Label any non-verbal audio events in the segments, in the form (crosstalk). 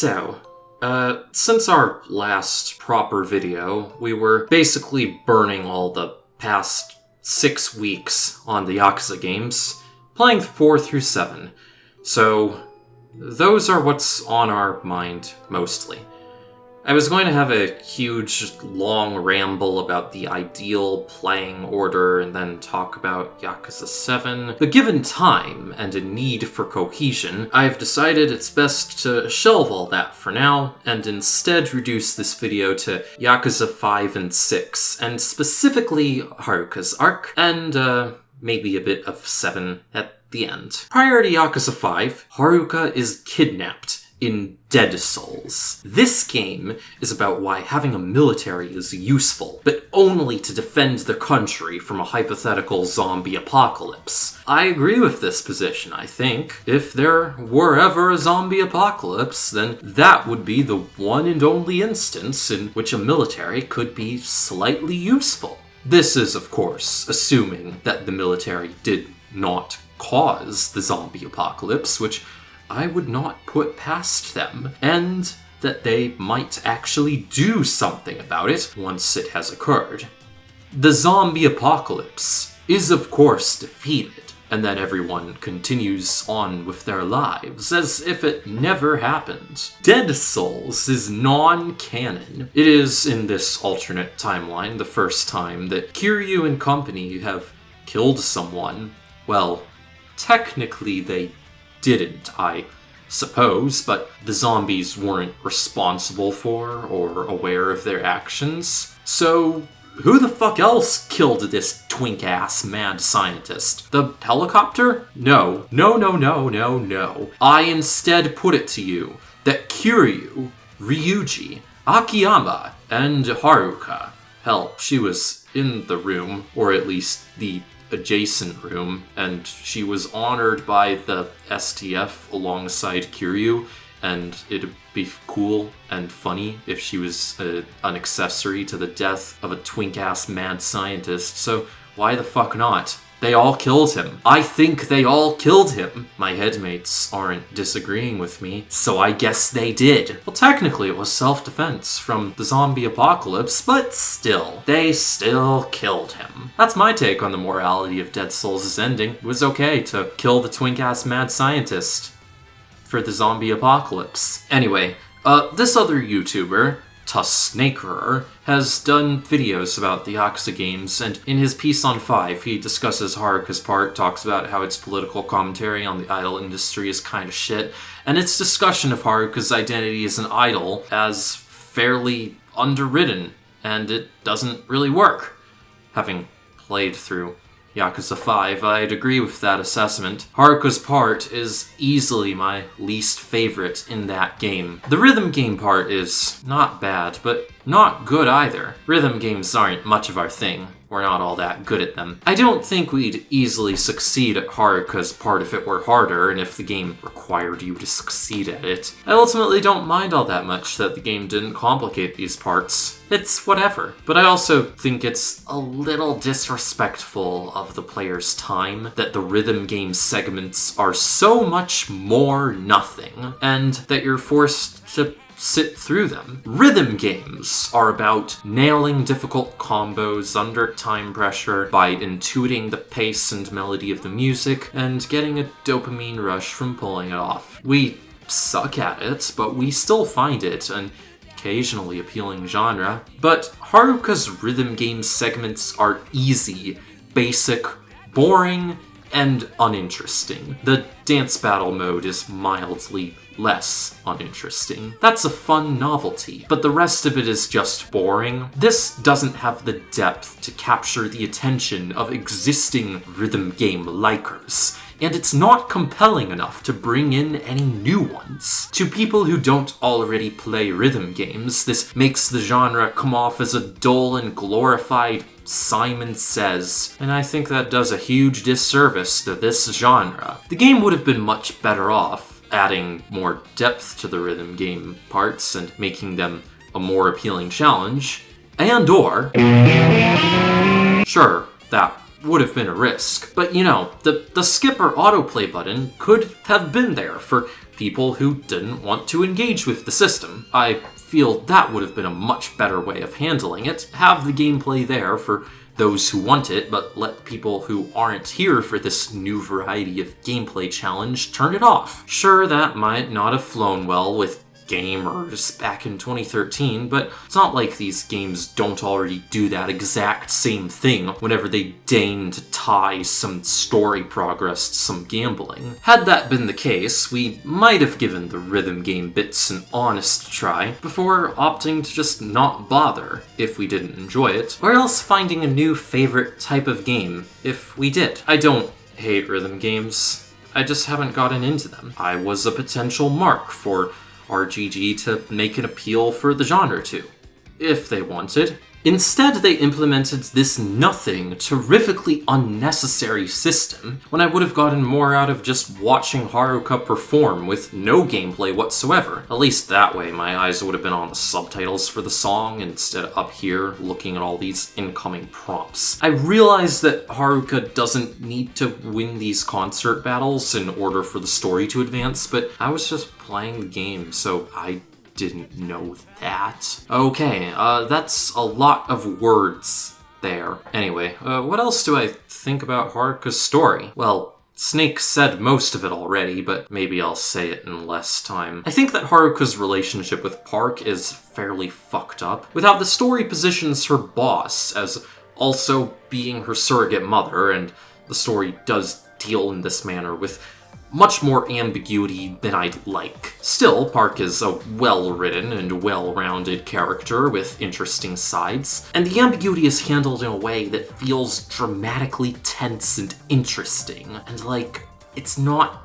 So, uh, since our last proper video, we were basically burning all the past six weeks on the Yakuza games, playing 4 through 7. So, those are what's on our mind mostly. I was going to have a huge, long ramble about the ideal playing order and then talk about Yakuza 7. But given time and a need for cohesion, I've decided it's best to shelve all that for now and instead reduce this video to Yakuza 5 and 6, and specifically Haruka's arc, and uh, maybe a bit of 7 at the end. Prior to Yakuza 5, Haruka is kidnapped in Dead Souls. This game is about why having a military is useful, but only to defend the country from a hypothetical zombie apocalypse. I agree with this position, I think. If there were ever a zombie apocalypse, then that would be the one and only instance in which a military could be slightly useful. This is, of course, assuming that the military did not cause the zombie apocalypse, which I would not put past them, and that they might actually do something about it once it has occurred. The zombie apocalypse is, of course, defeated, and then everyone continues on with their lives as if it never happened. Dead Souls is non canon. It is, in this alternate timeline, the first time that Kiryu and company have killed someone. Well, technically they didn't, I suppose, but the zombies weren't responsible for or aware of their actions. So, who the fuck else killed this twink ass mad scientist? The helicopter? No. No, no, no, no, no. I instead put it to you that Kiryu, Ryuji, Akiyama, and Haruka, hell, she was in the room, or at least the adjacent room, and she was honored by the STF alongside Kiryu, and it'd be cool and funny if she was uh, an accessory to the death of a twink ass mad scientist, so why the fuck not? They all killed him. I think they all killed him. My headmates aren't disagreeing with me, so I guess they did. Well, technically it was self-defense from the zombie apocalypse, but still, they still killed him. That's my take on the morality of Dead Souls' ending. It was okay to kill the twink-ass mad scientist for the zombie apocalypse. Anyway, uh, this other YouTuber, Tusnakerer, has done videos about the Yakuza games, and in his piece on 5, he discusses Haruka's part, talks about how its political commentary on the idol industry is kind of shit, and its discussion of Haruka's identity as an idol as fairly underwritten, and it doesn't really work. Having played through Yakuza 5, I'd agree with that assessment. Haruka's part is easily my least favorite in that game. The rhythm game part is not bad, but not good either. Rhythm games aren't much of our thing. We're not all that good at them. I don't think we'd easily succeed at Haruka's part if it were harder, and if the game required you to succeed at it. I ultimately don't mind all that much that the game didn't complicate these parts. It's whatever. But I also think it's a little disrespectful of the player's time that the rhythm game segments are so much more nothing, and that you're forced to sit through them. Rhythm games are about nailing difficult combos under time pressure by intuiting the pace and melody of the music and getting a dopamine rush from pulling it off. We suck at it, but we still find it an occasionally appealing genre. But Haruka's rhythm game segments are easy, basic, boring, and uninteresting. The dance battle mode is mildly less uninteresting. That's a fun novelty, but the rest of it is just boring. This doesn't have the depth to capture the attention of existing rhythm game likers and it's not compelling enough to bring in any new ones. To people who don't already play rhythm games, this makes the genre come off as a dull and glorified Simon Says, and I think that does a huge disservice to this genre. The game would have been much better off adding more depth to the rhythm game parts and making them a more appealing challenge, and or... Sure, that would have been a risk. But you know, the, the skip or autoplay button could have been there for people who didn't want to engage with the system. I feel that would have been a much better way of handling it. Have the gameplay there for those who want it, but let people who aren't here for this new variety of gameplay challenge turn it off. Sure, that might not have flown well with gamers back in 2013, but it's not like these games don't already do that exact same thing whenever they deign to tie some story progress to some gambling. Had that been the case, we might have given the rhythm game bits an honest try before opting to just not bother if we didn't enjoy it, or else finding a new favorite type of game if we did. I don't hate rhythm games. I just haven't gotten into them. I was a potential mark for RGG to make an appeal for the genre to, if they wanted. Instead, they implemented this nothing, terrifically unnecessary system when I would have gotten more out of just watching Haruka perform with no gameplay whatsoever. At least that way, my eyes would have been on the subtitles for the song instead of up here looking at all these incoming prompts. I realize that Haruka doesn't need to win these concert battles in order for the story to advance, but I was just playing the game, so I didn't know that. Okay, uh, that's a lot of words there. Anyway, uh, what else do I think about Haruka's story? Well, Snake said most of it already, but maybe I'll say it in less time. I think that Haruka's relationship with Park is fairly fucked up. Without the story positions her boss as also being her surrogate mother, and the story does deal in this manner with much more ambiguity than I'd like. Still, Park is a well-written and well-rounded character with interesting sides, and the ambiguity is handled in a way that feels dramatically tense and interesting, and like, it's not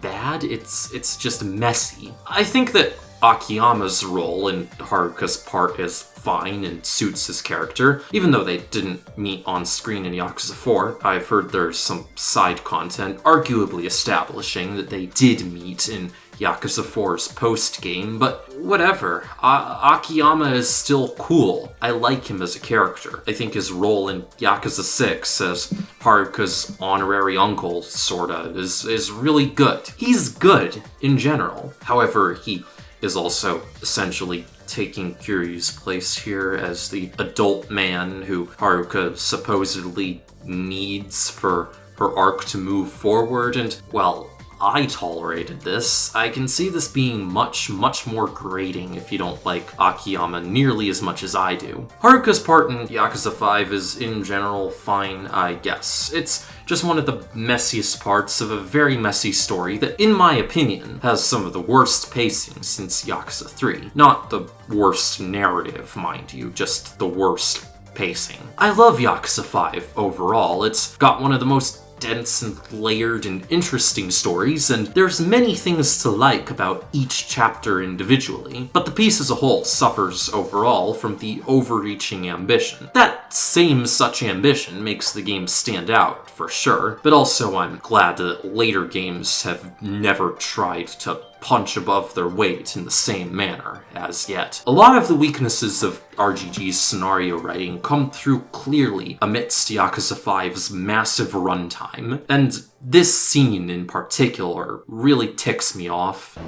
bad, it's it's just messy. I think that Akiyama's role in Haruka's part is fine and suits his character, even though they didn't meet on screen in Yakuza 4. I've heard there's some side content arguably establishing that they did meet in Yakuza 4's post-game, but whatever. A Akiyama is still cool. I like him as a character. I think his role in Yakuza 6 as Haruka's honorary uncle, sorta, is, is really good. He's good in general. However, he is also essentially taking Kiryu's place here as the adult man who Haruka supposedly needs for her arc to move forward, and, well, I tolerated this, I can see this being much, much more grating if you don't like Akiyama nearly as much as I do. Haruka's part in Yakuza 5 is in general fine, I guess. It's just one of the messiest parts of a very messy story that, in my opinion, has some of the worst pacing since Yakuza 3. Not the worst narrative, mind you, just the worst pacing. I love Yakuza 5 overall. It's got one of the most dense and layered and interesting stories, and there's many things to like about each chapter individually, but the piece as a whole suffers overall from the overreaching ambition. That same such ambition makes the game stand out, for sure, but also I'm glad that later games have never tried to punch above their weight in the same manner as yet. A lot of the weaknesses of RGG's scenario writing come through clearly amidst Yakuza 5's massive runtime, and this scene in particular really ticks me off.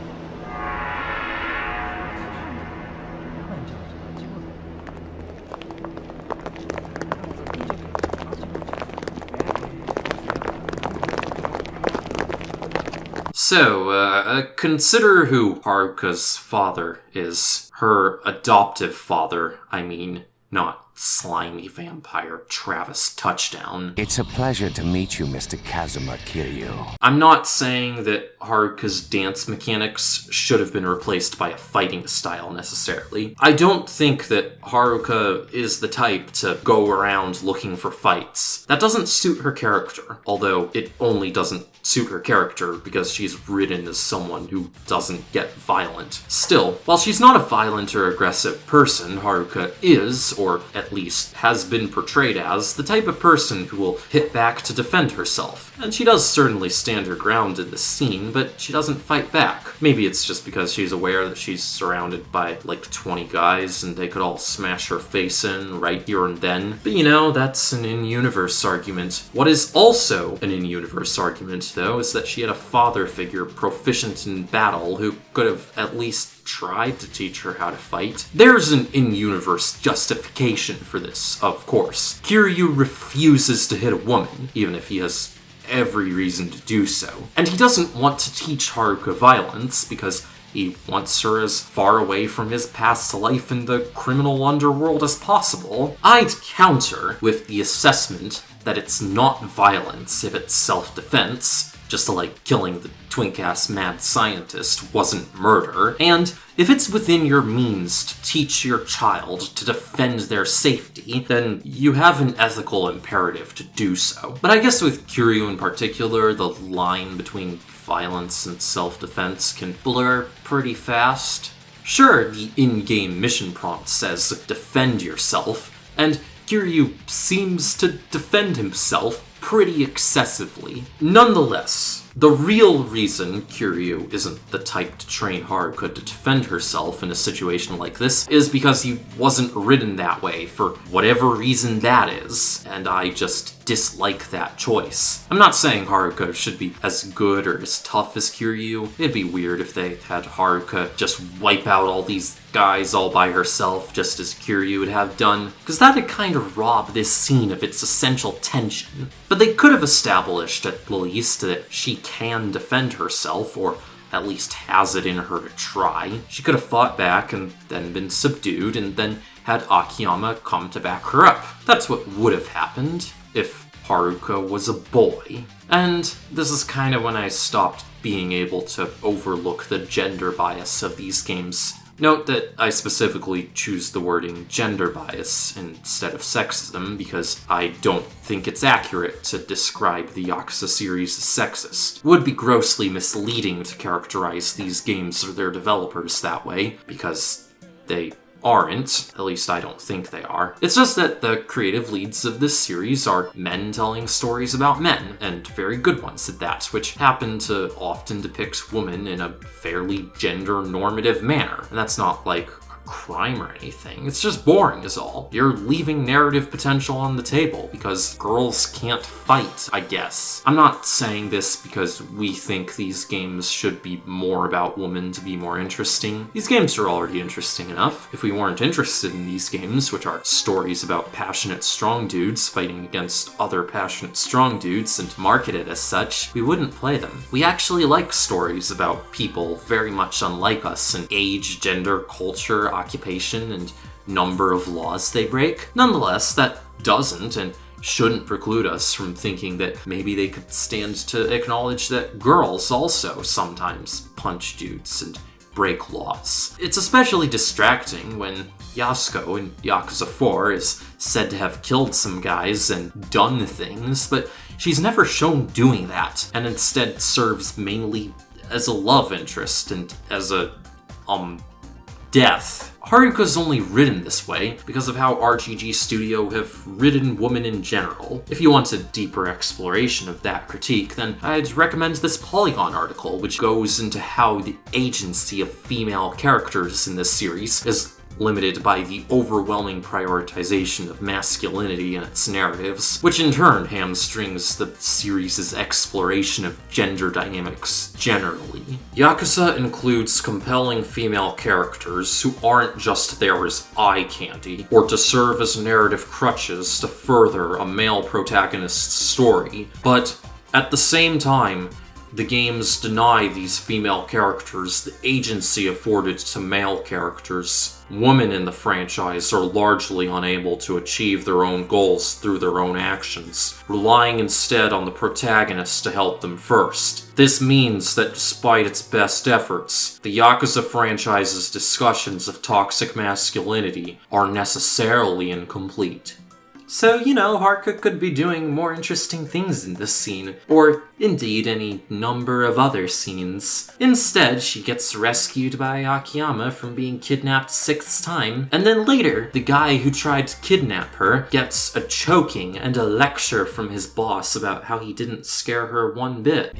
So, uh, uh, consider who Haruka's father is. Her adoptive father, I mean, not slimy vampire Travis Touchdown. It's a pleasure to meet you, Mr. Kazuma Kiryu. I'm not saying that Haruka's dance mechanics should have been replaced by a fighting style necessarily. I don't think that Haruka is the type to go around looking for fights. That doesn't suit her character, although it only doesn't suit her character because she's written as someone who doesn't get violent. Still, while she's not a violent or aggressive person, Haruka is, or at at least, has been portrayed as the type of person who will hit back to defend herself. And she does certainly stand her ground in this scene, but she doesn't fight back. Maybe it's just because she's aware that she's surrounded by like 20 guys and they could all smash her face in right here and then. But you know, that's an in universe argument. What is also an in universe argument, though, is that she had a father figure proficient in battle who could have at least tried to teach her how to fight. There's an in-universe justification for this, of course. Kiryu refuses to hit a woman, even if he has every reason to do so. And he doesn't want to teach Haruka violence because he wants her as far away from his past life in the criminal underworld as possible. I'd counter with the assessment that it's not violence if it's self-defense, just like killing the twink ass mad scientist wasn't murder, and if it's within your means to teach your child to defend their safety, then you have an ethical imperative to do so. But I guess with Kiryu in particular, the line between violence and self-defense can blur pretty fast. Sure, the in-game mission prompt says defend yourself, and Kiryu seems to defend himself pretty excessively. Nonetheless, the real reason Kiryu isn't the type to train Haruka to defend herself in a situation like this is because he wasn't written that way for whatever reason that is, and I just dislike that choice. I'm not saying Haruka should be as good or as tough as Kiryu. It'd be weird if they had Haruka just wipe out all these guys all by herself, just as Kiryu would have done, because that'd kind of rob this scene of its essential tension. But they could have established, at least, that she can defend herself, or at least has it in her to try. She could have fought back and then been subdued, and then had Akiyama come to back her up. That's what would have happened if Haruka was a boy. And this is kind of when I stopped being able to overlook the gender bias of these games. Note that I specifically choose the wording gender bias instead of sexism because I don't think it's accurate to describe the Yakuza series as sexist. Would be grossly misleading to characterize these games or their developers that way because they aren't. At least I don't think they are. It's just that the creative leads of this series are men telling stories about men, and very good ones at that, which happen to often depict women in a fairly gender normative manner. And that's not like crime or anything. It's just boring is all. You're leaving narrative potential on the table because girls can't fight, I guess. I'm not saying this because we think these games should be more about women to be more interesting. These games are already interesting enough. If we weren't interested in these games, which are stories about passionate strong dudes fighting against other passionate strong dudes and marketed as such, we wouldn't play them. We actually like stories about people very much unlike us in age, gender, culture, occupation, and number of laws they break. Nonetheless, that doesn't and shouldn't preclude us from thinking that maybe they could stand to acknowledge that girls also sometimes punch dudes and break laws. It's especially distracting when Yasuko in Yakuza 4 is said to have killed some guys and done things, but she's never shown doing that, and instead serves mainly as a love interest and as a, um, death. Haruka's only written this way because of how RGG Studio have written women in general. If you want a deeper exploration of that critique, then I'd recommend this Polygon article, which goes into how the agency of female characters in this series is limited by the overwhelming prioritization of masculinity in its narratives, which in turn hamstrings the series' exploration of gender dynamics generally. Yakuza includes compelling female characters who aren't just there as eye candy, or to serve as narrative crutches to further a male protagonist's story, but at the same time, the games deny these female characters the agency afforded to male characters. Women in the franchise are largely unable to achieve their own goals through their own actions, relying instead on the protagonist to help them first. This means that despite its best efforts, the Yakuza franchise's discussions of toxic masculinity are necessarily incomplete. So, you know, Haruka could be doing more interesting things in this scene, or indeed any number of other scenes. Instead, she gets rescued by Akiyama from being kidnapped sixth time, and then later, the guy who tried to kidnap her gets a choking and a lecture from his boss about how he didn't scare her one bit.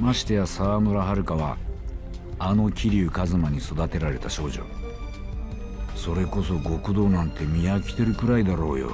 ましてや沢村遥はあの桐生一馬に育てられた少女。それこそ極道なんて見飽きてるくらいだろうよ。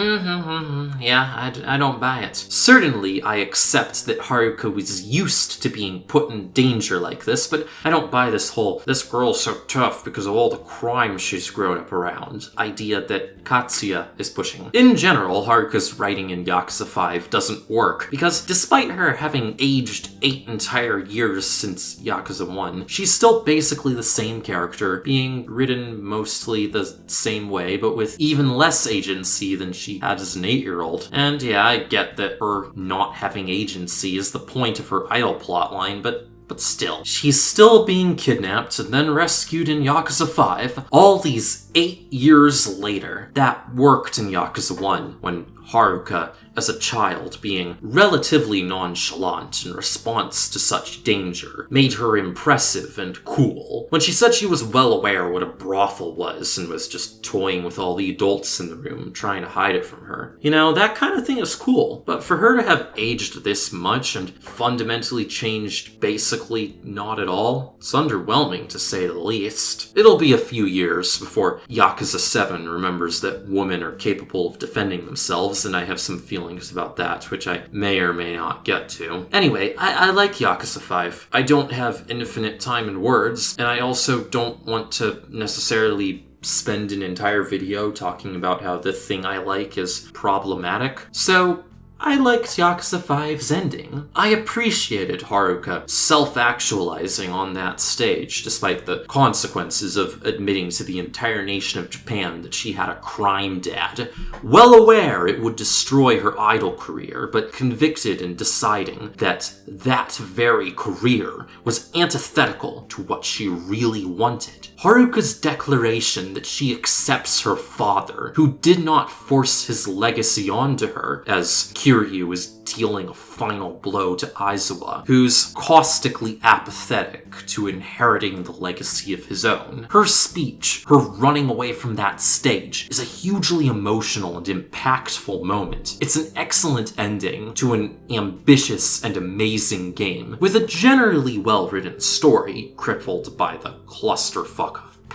Mm-hmm, yeah, I, I don't buy it. Certainly, I accept that Haruka was used to being put in danger like this, but I don't buy this whole, this girl's so tough because of all the crime she's grown up around idea that Katsuya is pushing. In general, Haruka's writing in Yakuza 5 doesn't work, because despite her having aged eight entire years since Yakuza 1, she's still basically the same character, being written mostly the same way, but with even less agency than she had as an eight year old. And yeah, I get that her not having agency is the point of her idol plotline, but but still, she's still being kidnapped and then rescued in Yakuza 5 all these eight years later. That worked in Yakuza 1 when Haruka, as a child, being relatively nonchalant in response to such danger, made her impressive and cool. When she said she was well aware what a brothel was and was just toying with all the adults in the room, trying to hide it from her. You know, that kind of thing is cool, but for her to have aged this much and fundamentally changed basically not at all, it's underwhelming to say the least. It'll be a few years before Yakuza 7 remembers that women are capable of defending themselves, and I have some feelings about that, which I may or may not get to. Anyway, I, I like Yakuza 5. I don't have infinite time and words, and I also don't want to necessarily spend an entire video talking about how the thing I like is problematic. So, I liked Yakuza 5's ending. I appreciated Haruka self actualizing on that stage, despite the consequences of admitting to the entire nation of Japan that she had a crime dad. Well aware it would destroy her idol career, but convicted in deciding that that very career was antithetical to what she really wanted. Haruka's declaration that she accepts her father, who did not force his legacy onto her, as Kiryu is dealing a final blow to Aizawa, who's caustically apathetic to inheriting the legacy of his own. Her speech, her running away from that stage, is a hugely emotional and impactful moment. It's an excellent ending to an ambitious and amazing game, with a generally well written story, crippled by the clusterfuck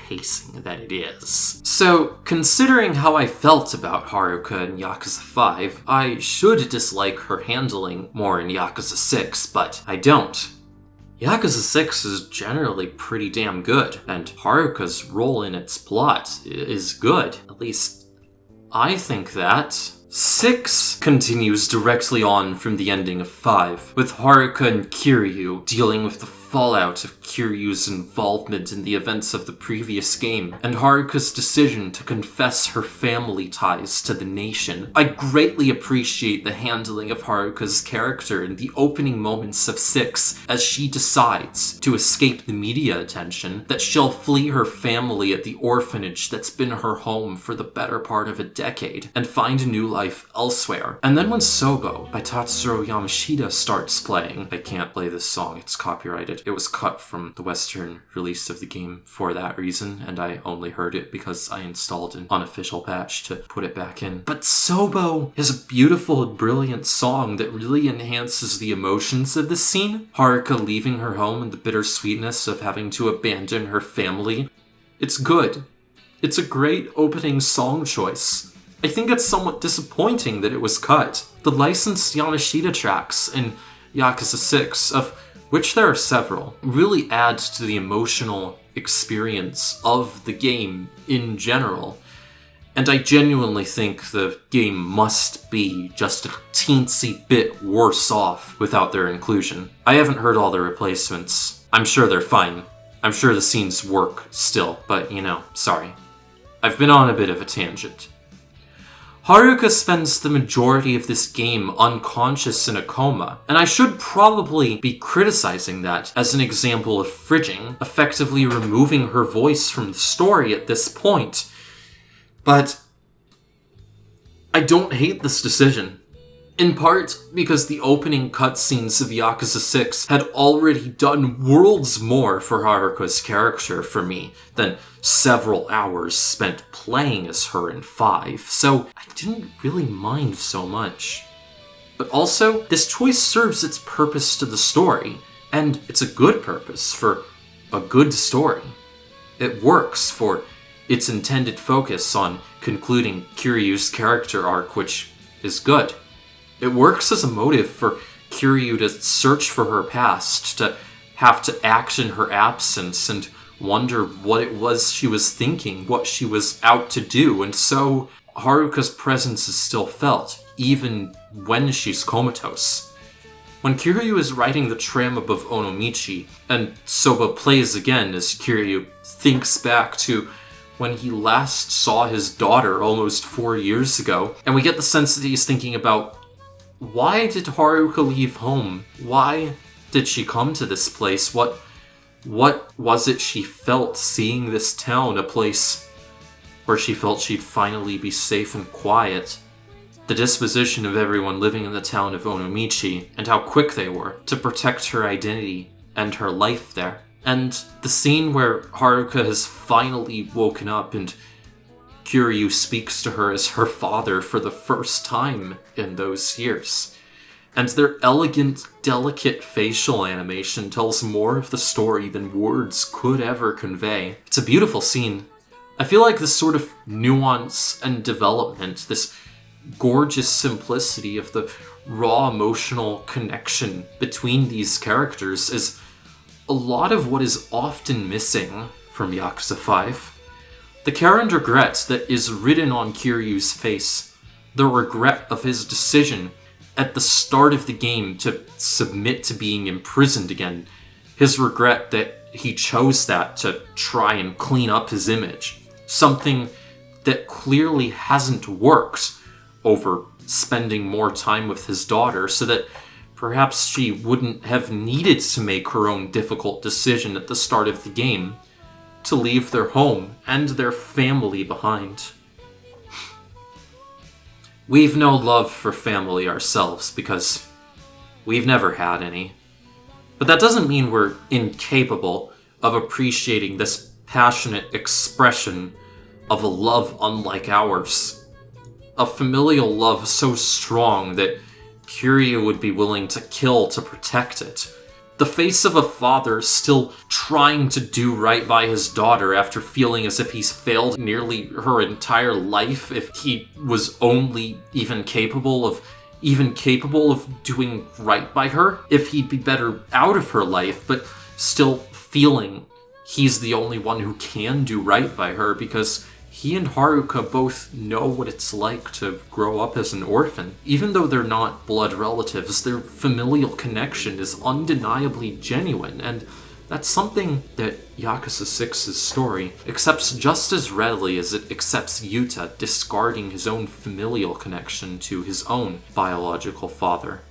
pacing that it is. So, considering how I felt about Haruka in Yakuza 5, I should dislike her handling more in Yakuza 6, but I don't. Yakuza 6 is generally pretty damn good, and Haruka's role in its plot is good. At least, I think that. 6 continues directly on from the ending of 5, with Haruka and Kiryu dealing with the fallout of Kiryu's involvement in the events of the previous game, and Haruka's decision to confess her family ties to the nation. I greatly appreciate the handling of Haruka's character in the opening moments of 6 as she decides to escape the media attention that she'll flee her family at the orphanage that's been her home for the better part of a decade and find a new life elsewhere. And then when Sobo by Tatsuro Yamashita starts playing, I can't play this song, it's copyrighted. It was cut from the Western release of the game for that reason, and I only heard it because I installed an unofficial patch to put it back in. But Sobo is a beautiful and brilliant song that really enhances the emotions of the scene. Haruka leaving her home and the bittersweetness of having to abandon her family. It's good. It's a great opening song choice. I think it's somewhat disappointing that it was cut. The licensed Yamashita tracks in Yakuza 6, of which there are several, really adds to the emotional experience of the game in general. And I genuinely think the game must be just a teensy bit worse off without their inclusion. I haven't heard all the replacements. I'm sure they're fine. I'm sure the scenes work still, but you know, sorry. I've been on a bit of a tangent. Haruka spends the majority of this game unconscious in a coma, and I should probably be criticizing that as an example of fridging, effectively removing her voice from the story at this point. But I don't hate this decision. In part because the opening cutscenes of Yakuza 6 had already done worlds more for Haruka's character for me than several hours spent playing as her in 5, so I didn't really mind so much. But also, this choice serves its purpose to the story, and it's a good purpose for a good story. It works for its intended focus on concluding Kiryu's character arc, which is good. It works as a motive for Kiryu to search for her past, to have to act in her absence and wonder what it was she was thinking, what she was out to do, and so Haruka's presence is still felt, even when she's comatose. When Kiryu is riding the tram above Onomichi, and Sobo plays again as Kiryu thinks back to when he last saw his daughter almost four years ago, and we get the sense that he's thinking about why did Haruka leave home? Why did she come to this place? What what was it she felt seeing this town, a place where she felt she'd finally be safe and quiet? The disposition of everyone living in the town of Onomichi, and how quick they were to protect her identity and her life there. And the scene where Haruka has finally woken up and Kiryu speaks to her as her father for the first time in those years. And their elegant, delicate facial animation tells more of the story than words could ever convey. It's a beautiful scene. I feel like this sort of nuance and development, this gorgeous simplicity of the raw emotional connection between these characters is a lot of what is often missing from Yakuza 5. The care and regret that is written on Kiryu's face, the regret of his decision at the start of the game to submit to being imprisoned again, his regret that he chose that to try and clean up his image, something that clearly hasn't worked over spending more time with his daughter so that perhaps she wouldn't have needed to make her own difficult decision at the start of the game to leave their home and their family behind. We've no love for family ourselves because we've never had any. But that doesn't mean we're incapable of appreciating this passionate expression of a love unlike ours. A familial love so strong that Kiryu would be willing to kill to protect it the face of a father still trying to do right by his daughter after feeling as if he's failed nearly her entire life if he was only even capable of even capable of doing right by her if he'd be better out of her life but still feeling he's the only one who can do right by her because he and Haruka both know what it's like to grow up as an orphan. Even though they're not blood relatives, their familial connection is undeniably genuine, and that's something that Yakuza 6's story accepts just as readily as it accepts Yuta discarding his own familial connection to his own biological father.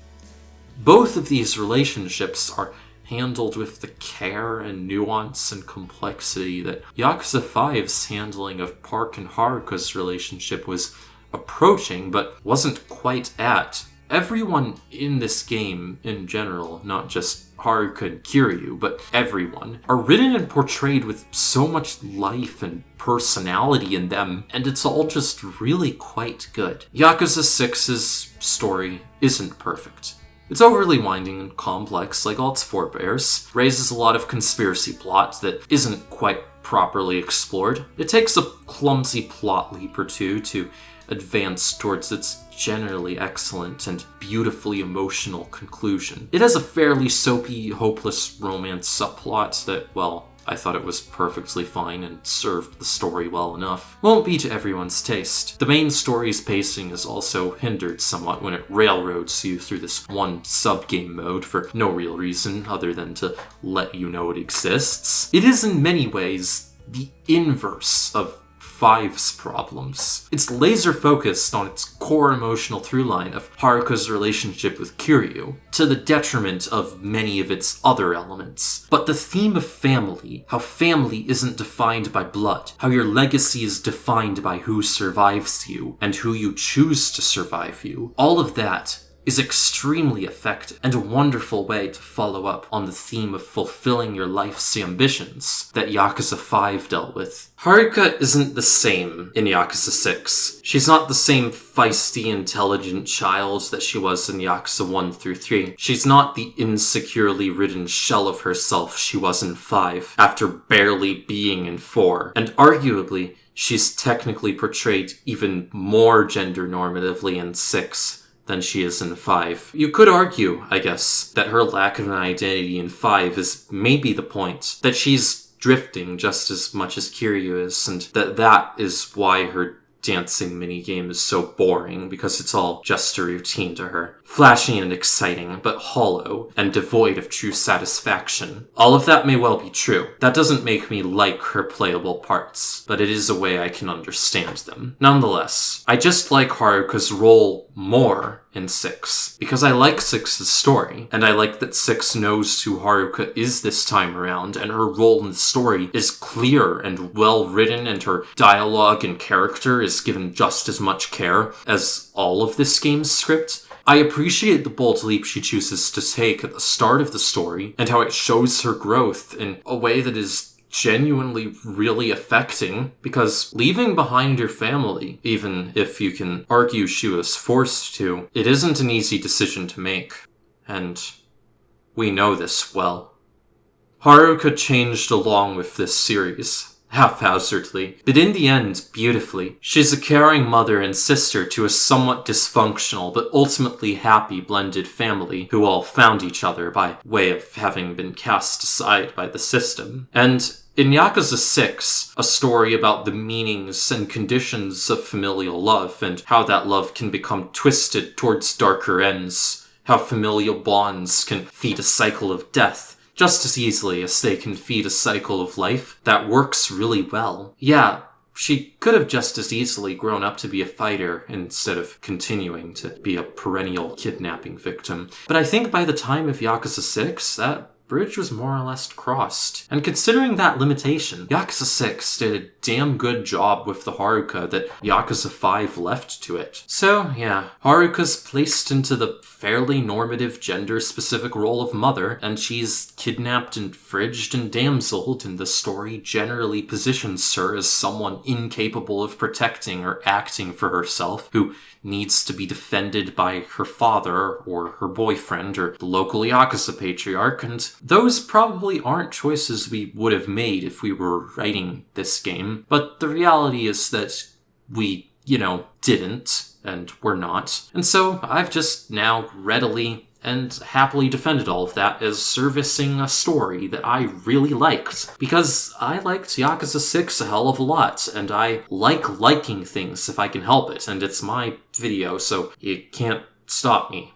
Both of these relationships are handled with the care and nuance and complexity that Yakuza 5's handling of Park and Haruka's relationship was approaching but wasn't quite at. Everyone in this game in general, not just Haruka and Kiryu, but everyone, are written and portrayed with so much life and personality in them, and it's all just really quite good. Yakuza 6's story isn't perfect. It's overly winding and complex, like all its forebears, raises a lot of conspiracy plot that isn't quite properly explored. It takes a clumsy plot leap or two to advance towards its generally excellent and beautifully emotional conclusion. It has a fairly soapy, hopeless romance subplot that, well, I thought it was perfectly fine and served the story well enough. Won't be to everyone's taste. The main story's pacing is also hindered somewhat when it railroads you through this one sub-game mode for no real reason other than to let you know it exists. It is in many ways the inverse of 5's problems. It's laser focused on its core emotional throughline of Haruka's relationship with Kiryu, to the detriment of many of its other elements. But the theme of family, how family isn't defined by blood, how your legacy is defined by who survives you and who you choose to survive you, all of that is extremely effective and a wonderful way to follow up on the theme of fulfilling your life's ambitions that Yakuza 5 dealt with. Haruka isn't the same in Yakuza 6. She's not the same feisty, intelligent child that she was in Yakuza 1 through 3. She's not the insecurely ridden shell of herself she was in 5, after barely being in 4. And arguably, she's technically portrayed even more gender normatively in 6 than she is in 5. You could argue, I guess, that her lack of an identity in 5 is maybe the point. That she's drifting just as much as Kiryu is, and that that is why her dancing minigame is so boring because it's all just a routine to her. Flashy and exciting, but hollow and devoid of true satisfaction. All of that may well be true. That doesn't make me like her playable parts, but it is a way I can understand them. Nonetheless, I just like Haruka's role more in 6 because I like 6's story, and I like that 6 knows who Haruka is this time around, and her role in the story is clear and well written, and her dialogue and character is given just as much care as all of this game's script. I appreciate the bold leap she chooses to take at the start of the story and how it shows her growth in a way that is genuinely really affecting because leaving behind your family, even if you can argue she was forced to, it isn't an easy decision to make. And we know this well. Haruka changed along with this series haphazardly, but in the end, beautifully. She's a caring mother and sister to a somewhat dysfunctional but ultimately happy blended family who all found each other by way of having been cast aside by the system. And in Yakuza 6, a story about the meanings and conditions of familial love and how that love can become twisted towards darker ends, how familial bonds can feed a cycle of death, just as easily as they can feed a cycle of life that works really well. Yeah, she could have just as easily grown up to be a fighter instead of continuing to be a perennial kidnapping victim. But I think by the time of Yakuza 6, that bridge was more or less crossed. And considering that limitation, Yakuza 6 did a damn good job with the Haruka that Yakuza 5 left to it. So, yeah, Haruka's placed into the fairly normative gender specific role of mother, and she's kidnapped and fridged and damseled, and the story generally positions her as someone incapable of protecting or acting for herself, who needs to be defended by her father or her boyfriend or the local Yakuza patriarch, and those probably aren't choices we would have made if we were writing this game. But the reality is that we, you know, didn't, and we're not. And so I've just now readily and happily defended all of that as servicing a story that I really liked. Because I liked Yakuza 6 a hell of a lot, and I like liking things if I can help it, and it's my video, so you can't stop me.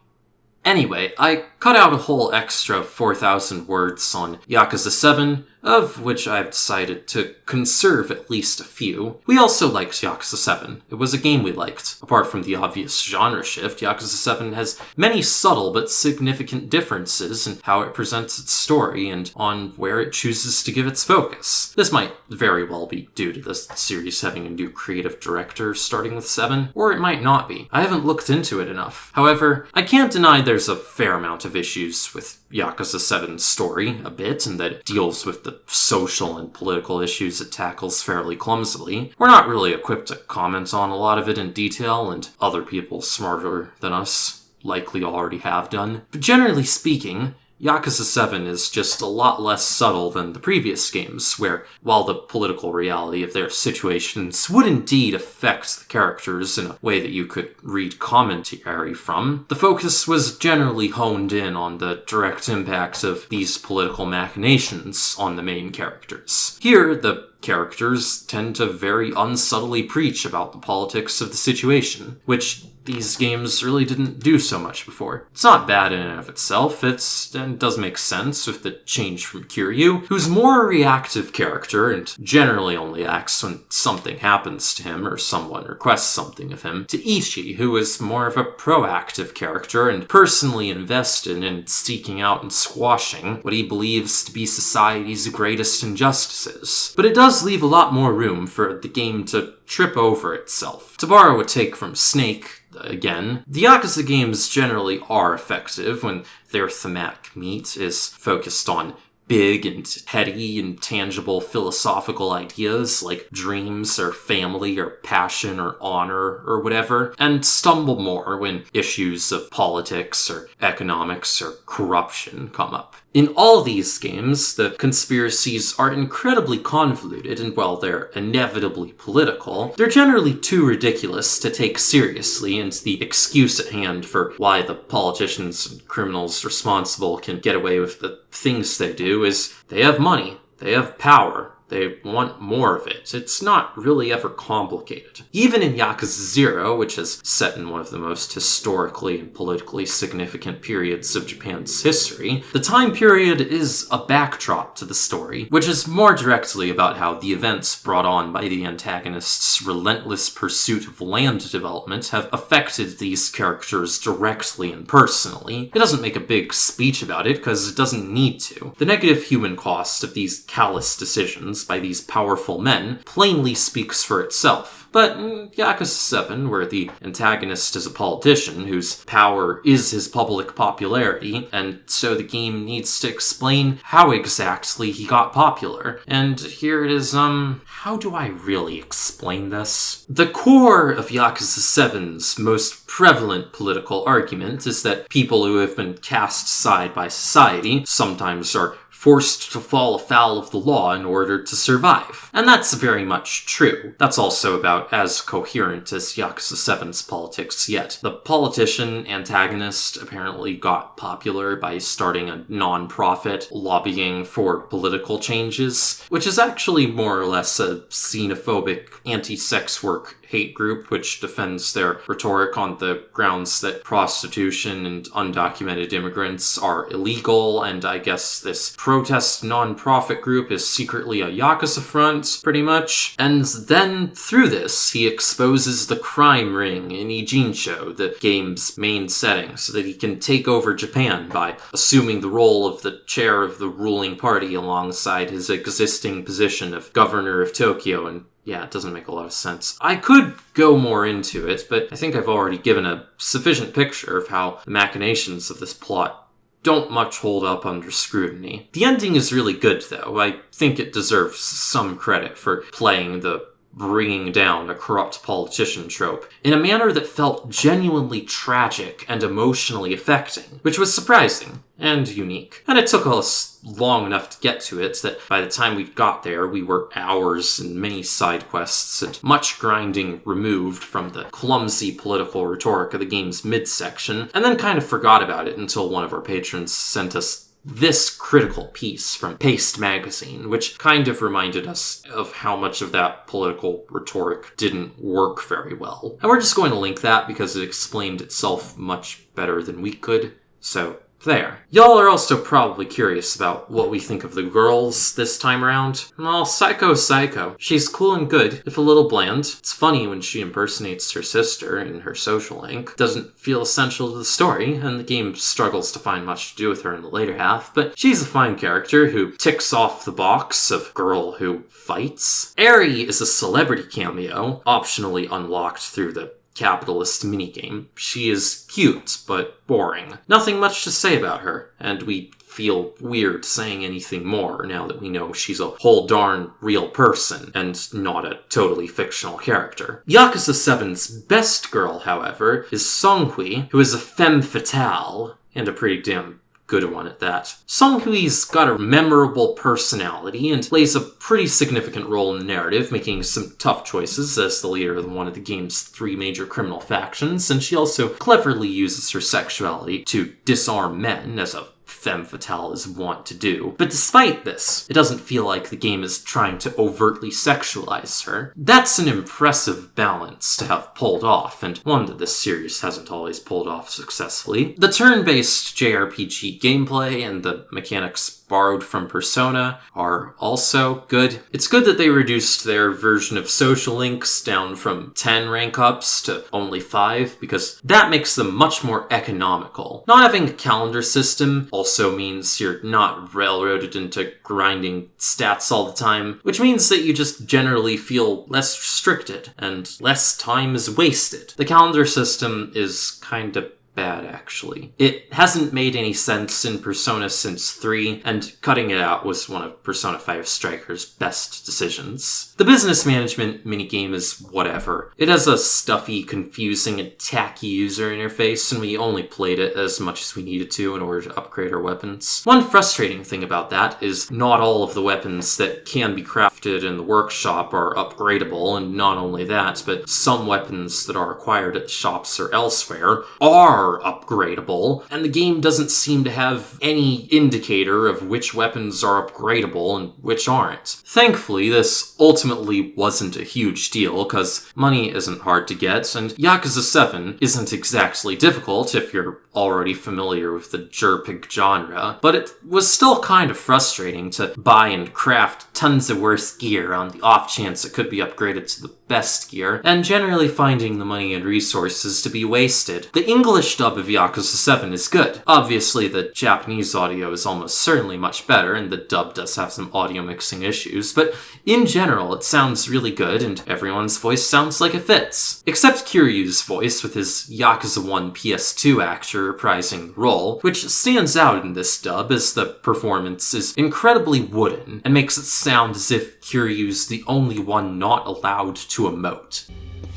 Anyway, I cut out a whole extra 4,000 words on Yakuza 7, of which I've decided to conserve at least a few. We also liked Yakuza 7. It was a game we liked. Apart from the obvious genre shift, Yakuza 7 has many subtle but significant differences in how it presents its story and on where it chooses to give its focus. This might very well be due to the series having a new creative director starting with 7, or it might not be. I haven't looked into it enough. However, I can't deny there's a fair amount of issues with Yakuza 7's story a bit, and that it deals with the social and political issues it tackles fairly clumsily. We're not really equipped to comment on a lot of it in detail, and other people smarter than us likely already have done. But generally speaking, Yakuza 7 is just a lot less subtle than the previous games, where, while the political reality of their situations would indeed affect the characters in a way that you could read commentary from, the focus was generally honed in on the direct impacts of these political machinations on the main characters. Here, the characters tend to very unsubtly preach about the politics of the situation, which these games really didn't do so much before. It's not bad in and of itself, it's, and does make sense with the change from Kiryu, who's more a reactive character and generally only acts when something happens to him or someone requests something of him, to Ichi, who is more of a proactive character and personally invested in seeking out and squashing what he believes to be society's greatest injustices. But it does leave a lot more room for the game to trip over itself. To borrow a take from Snake, again, the Yakuza games generally are effective when their thematic meat is focused on big and heady and tangible philosophical ideas like dreams or family or passion or honor or whatever, and stumble more when issues of politics or economics or corruption come up. In all these games, the conspiracies are incredibly convoluted, and while they're inevitably political, they're generally too ridiculous to take seriously, and the excuse at hand for why the politicians and criminals responsible can get away with the things they do is they have money, they have power, they want more of it. It's not really ever complicated. Even in Yakuza 0, which is set in one of the most historically and politically significant periods of Japan's history, the time period is a backdrop to the story, which is more directly about how the events brought on by the antagonist's relentless pursuit of land development have affected these characters directly and personally. It doesn't make a big speech about it because it doesn't need to. The negative human cost of these callous decisions by these powerful men plainly speaks for itself. But Yakuza 7, where the antagonist is a politician whose power is his public popularity, and so the game needs to explain how exactly he got popular. And here it is, um, how do I really explain this? The core of Yakuza 7's most prevalent political argument is that people who have been cast aside by society sometimes are forced to fall afoul of the law in order to survive. And that's very much true. That's also about as coherent as Yakuza 7's politics yet. The politician antagonist apparently got popular by starting a non-profit lobbying for political changes, which is actually more or less a xenophobic anti-sex work hate group which defends their rhetoric on the grounds that prostitution and undocumented immigrants are illegal, and I guess this protest non-profit group is secretly a Yakuza front, pretty much. And then, through this, he exposes the crime ring in Ijincho, the game's main setting, so that he can take over Japan by assuming the role of the chair of the ruling party alongside his existing position of governor of Tokyo and yeah, it doesn't make a lot of sense. I could go more into it, but I think I've already given a sufficient picture of how the machinations of this plot don't much hold up under scrutiny. The ending is really good, though. I think it deserves some credit for playing the bringing down a corrupt politician trope in a manner that felt genuinely tragic and emotionally affecting, which was surprising and unique. And it took us long enough to get to it that by the time we got there, we were hours and many side quests and much grinding removed from the clumsy political rhetoric of the game's midsection, and then kind of forgot about it until one of our patrons sent us this critical piece from Paste magazine, which kind of reminded us of how much of that political rhetoric didn't work very well. And we're just going to link that because it explained itself much better than we could. So there. Y'all are also probably curious about what we think of the girls this time around. Well, Saeko Psycho. She's cool and good, if a little bland. It's funny when she impersonates her sister in her social link. Doesn't feel essential to the story, and the game struggles to find much to do with her in the later half, but she's a fine character who ticks off the box of girl who fights. Eri is a celebrity cameo, optionally unlocked through the capitalist minigame. She is cute, but boring. Nothing much to say about her, and we feel weird saying anything more now that we know she's a whole darn real person and not a totally fictional character. Yakuza 7's best girl, however, is Seong-hui, who is a femme fatale and a pretty damn good one at that. Seong-hui-has got a memorable personality and plays a pretty significant role in the narrative, making some tough choices as the leader of one of the game's three major criminal factions, and she also cleverly uses her sexuality to disarm men as a femme fatale is wont to do. But despite this, it doesn't feel like the game is trying to overtly sexualize her. That's an impressive balance to have pulled off, and one that this series hasn't always pulled off successfully. The turn based JRPG gameplay and the mechanics borrowed from Persona are also good. It's good that they reduced their version of social links down from 10 rank ups to only 5 because that makes them much more economical. Not having a calendar system also means you're not railroaded into grinding stats all the time, which means that you just generally feel less restricted and less time is wasted. The calendar system is kind of bad, actually. It hasn't made any sense in Persona since 3, and cutting it out was one of Persona 5 Striker's best decisions. The business management minigame is whatever. It has a stuffy, confusing, and tacky user interface, and we only played it as much as we needed to in order to upgrade our weapons. One frustrating thing about that is not all of the weapons that can be crafted in the workshop are upgradable, and not only that, but some weapons that are acquired at shops or elsewhere are upgradable, and the game doesn't seem to have any indicator of which weapons are upgradable and which aren't. Thankfully, this ultimately wasn't a huge deal, because money isn't hard to get, and Yakuza 7 isn't exactly difficult if you're already familiar with the JRPG genre, but it was still kind of frustrating to buy and craft tons of worse gear on the off chance it could be upgraded to the best gear, and generally finding the money and resources to be wasted. The English dub of Yakuza 7 is good. Obviously, the Japanese audio is almost certainly much better, and the dub does have some audio mixing issues, but in general, it sounds really good, and everyone's voice sounds like it fits. Except Kiryu's voice, with his Yakuza 1 PS2 actor reprising the role, which stands out in this dub as the performance is incredibly wooden, and makes it sound as if Kiryu's the only one not allowed to emote.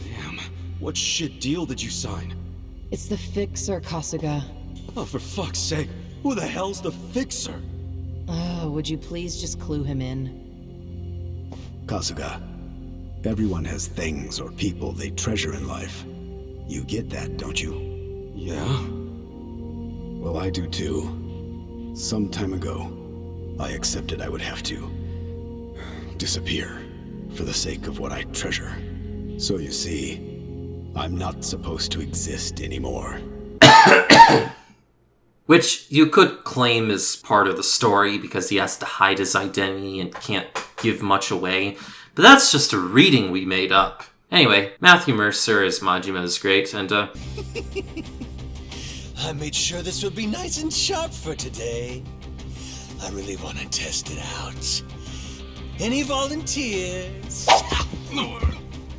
Damn, what shit deal did you sign? It's the fixer, Kasuga. Oh, for fuck's sake, who the hell's the fixer? Oh, would you please just clue him in? Kasuga, everyone has things or people they treasure in life. You get that, don't you? Yeah? Well, I do too. Some time ago, I accepted I would have to disappear for the sake of what I treasure. So you see, I'm not supposed to exist anymore. (coughs) Which you could claim is part of the story because he has to hide his identity and can't give much away, but that's just a reading we made up. Anyway, Matthew Mercer as Majima is great, and uh, (laughs) I made sure this would be nice and sharp for today. I really want to test it out. Any volunteers?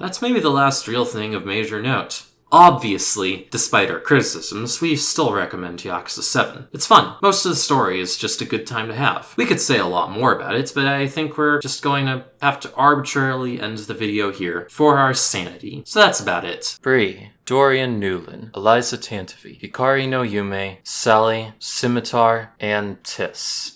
that's maybe the last real thing of major note. Obviously, despite our criticisms, we still recommend Yakuza 7. It's fun. Most of the story is just a good time to have. We could say a lot more about it, but I think we're just going to have to arbitrarily end the video here for our sanity. So that's about it. Bree, Dorian Newland, Eliza Tantavi, Hikari no Yume, Sally, Scimitar, and Tiss.